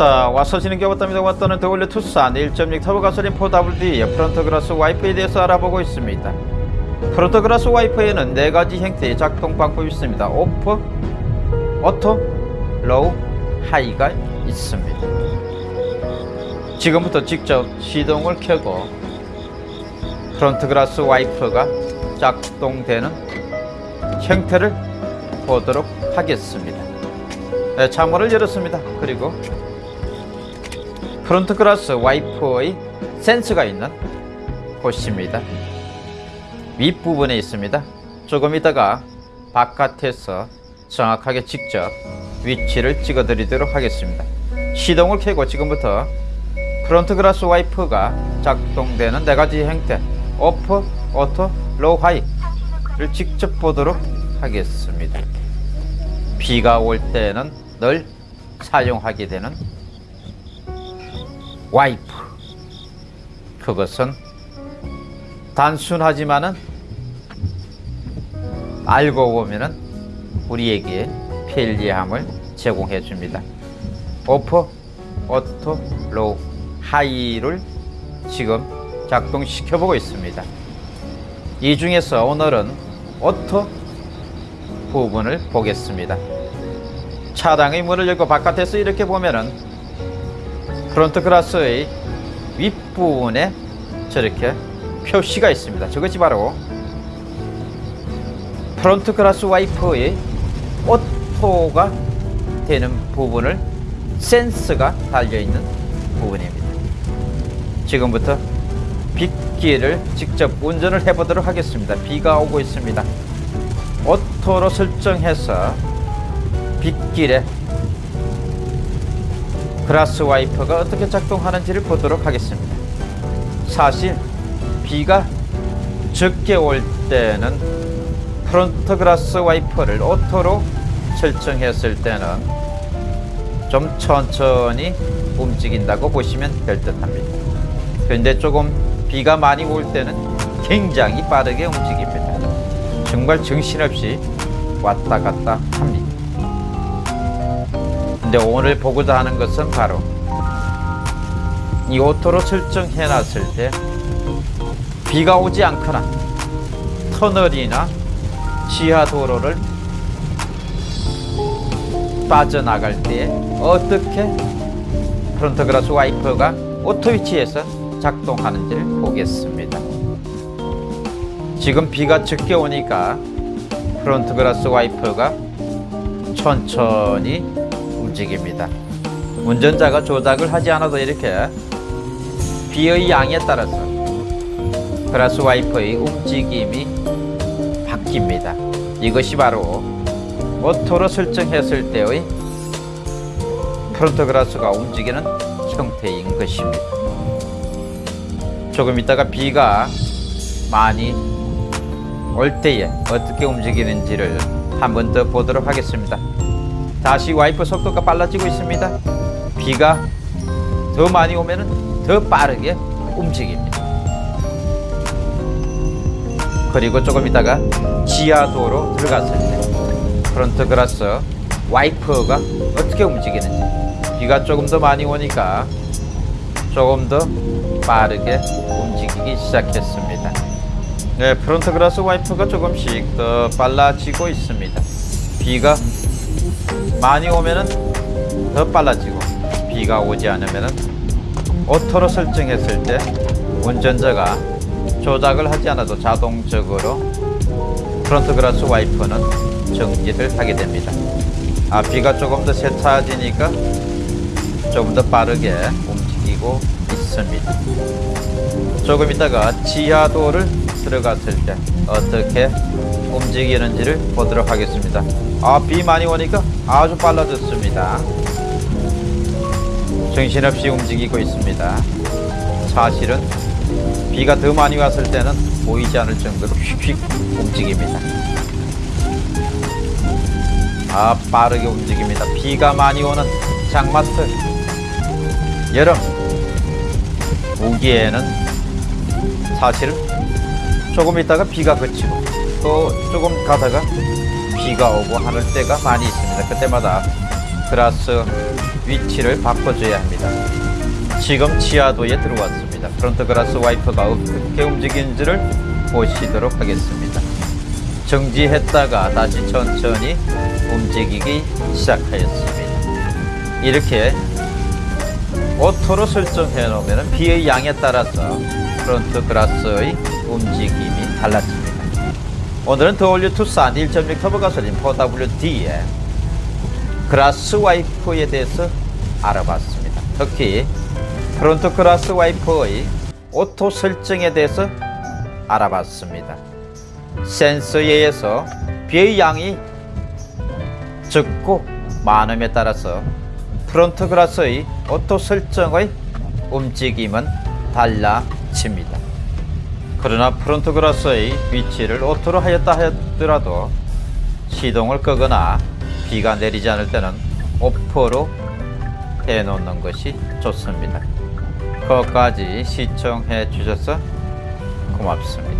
왔다. 와서 지는 게 왔답니다 왔다는 더올려 투싼 1.6 터보 가솔린 4WD의 front glass 와이퍼에 대해서 알아보고 있습니다. front glass 와이퍼에는 네 가지 형태의 작동 방법이 있습니다. off, auto, low, high가 있습니다. 지금부터 직접 시동을 켜고 front glass 와이퍼가 작동되는 형태를 보도록 하겠습니다. 네, 창문을 열었습니다. 그리고 front glass 와이퍼의 센서가 있는 곳입니다. 윗부분에 있습니다. 조금 있다가 바깥에서 정확하게 직접 위치를 찍어 드리도록 하겠습니다. 시동을 켜고 지금부터 front glass 와이퍼가 작동되는 네 가지 형태 off, auto, low, high를 직접 보도록 하겠습니다. 비가 올 때는 늘 사용하게 되는 와이퍼. 그것은 단순하지만은 알고 보면은 우리에게 편리함을 제공해 줍니다. off, auto, low, high를 지금 작동시켜 보고 있습니다. 이 중에서 오늘은 auto 부분을 보겠습니다. 차량의 문을 열고 바깥에서 이렇게 보면은 front glass의 윗부분에 저렇게 표시가 있습니다. 저것이 바로 front glass 와이퍼의 auto가 되는 부분을 센서가 달려있는 부분입니다. 지금부터 빗길을 직접 운전을 해보도록 하겠습니다. 비가 오고 있습니다. auto로 설정해서 빗길에 glass 와이퍼가 어떻게 작동하는지를 보도록 하겠습니다. 사실 비가 적게 올 때는 front glass 와이퍼를 auto로 설정했을 때는 좀 천천히 움직인다고 보시면 될 듯 합니다. 그런데 조금 비가 많이 올 때는 굉장히 빠르게 움직입니다. 정말 정신없이 왔다 갔다 합니다. 근데 오늘 보고자 하는 것은 바로 이 auto로 설정해 놨을 때 비가 오지 않거나 터널이나 지하 도로를 빠져나갈 때 어떻게 front glass 와이퍼가 auto 위치에서 작동하는지를 보겠습니다. 지금 비가 적게 오니까 front glass 와이퍼가 천천히 움직입니다. 운전자가 조작을 하지 않아도 이렇게 비의 양에 따라서 glass 와이퍼의 움직임이 바뀝니다. 이것이 바로 auto로 설정했을 때의 front glass가 움직이는 형태인 것입니다. 조금 있다가 비가 많이 올 때에 어떻게 움직이는지를 한 번 더 보도록 하겠습니다. 다시 와이퍼 속도가 빨라지고 있습니다. 비가 더 많이 오면 더 빠르게 움직입니다. 그리고 조금 있다가 지하도로 들어갔을 때 front glass 와이퍼가 어떻게 움직이는지 비가 조금 더 많이 오니까 조금 더 빠르게 움직이기 시작했습니다. 네, front glass 와이퍼가 조금씩 더 빨라지고 있습니다. 비가 많이 오면은 더 빨라지고 비가 오지 않으면은 auto로 설정했을 때 운전자가 조작을 하지 않아도 자동적으로 front glass 와이퍼는 정지를 하게 됩니다. 아, 비가 조금 더 세차지니까 조금 더 빠르게 움직이고 있습니다. 조금 있다가 지하도를 들어갔을 때 어떻게 움직이는지를 보도록 하겠습니다. 아, 비 많이 오니까 아주 빨라졌습니다. 정신없이 움직이고 있습니다. 사실은 비가 더 많이 왔을 때는 보이지 않을 정도로 휙휙 움직입니다. 아, 빠르게 움직입니다. 비가 많이 오는 장마철, 여름, 우기에는 사실은 조금 있다가 비가 그치고 또 조금 가다가 비가 오고 하는 때가 많이 있습니다. 그때마다 glass 위치를 바꿔줘야 합니다. 지금 지하도에 들어왔습니다. front glass 와이퍼가 어떻게 움직이는지를 보시도록 하겠습니다. 정지했다가 다시 천천히 움직이기 시작하였습니다. 이렇게 auto로 설정해 놓으면 비의 양에 따라서 front glass의 움직임이 달라집니다. 오늘은 the all new 투싼 1.6 터보 가솔린 4WD의 glass 와이퍼에 대해서 알아봤습니다. 특히 front glass 와이퍼의 auto 설정에 대해서 알아봤습니다. 센서에 의해서 비의 양이 적고 많음에 따라서 front glass의 auto 설정의 움직임은 달라집니다. 그러나 front glass의 위치를 auto로 하였다 하더라도 시동을 끄거나 비가 내리지 않을 때는 off로 해놓는 것이 좋습니다. 끝까지 시청해 주셔서 고맙습니다.